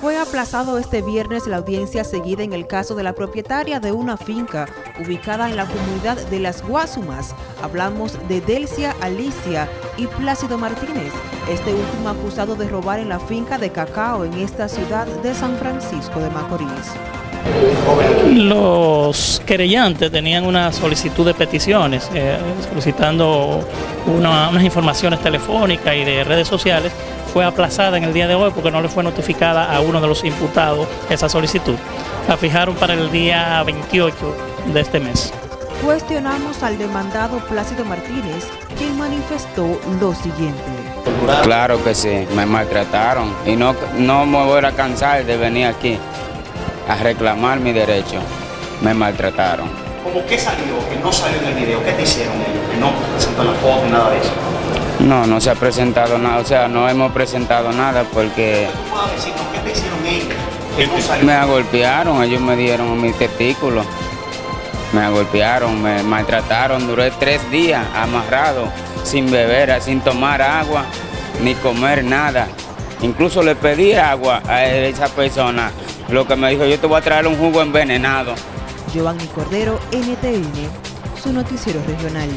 Fue aplazado este viernes la audiencia seguida en el caso de la propietaria de una finca ubicada en la comunidad de Las Guasumas. Hablamos de Delcia Alicia y Plácido Martínez, este último acusado de robar en la finca de cacao en esta ciudad de San Francisco de Macorís. Los querellantes tenían una solicitud de peticiones, eh, solicitando una, unas informaciones telefónicas y de redes sociales fue aplazada en el día de hoy porque no le fue notificada a uno de los imputados esa solicitud. La fijaron para el día 28 de este mes. Cuestionamos al demandado Plácido Martínez, quien manifestó lo siguiente. Claro que sí, me maltrataron y no, no me voy a cansar de venir aquí a reclamar mi derecho. Me maltrataron. ¿Cómo qué salió? Que no salió en el video. ¿Qué te hicieron ellos? Que no presentó la foto, nada de eso. No, no se ha presentado nada, o sea, no hemos presentado nada porque... Me golpearon, ellos me dieron mis testículos, me golpearon, me maltrataron, duré tres días amarrado, sin beber, sin tomar agua, ni comer nada. Incluso le pedí agua a esa persona, lo que me dijo, yo te voy a traer un jugo envenenado. Giovanni Cordero, NTN, su noticiero regional.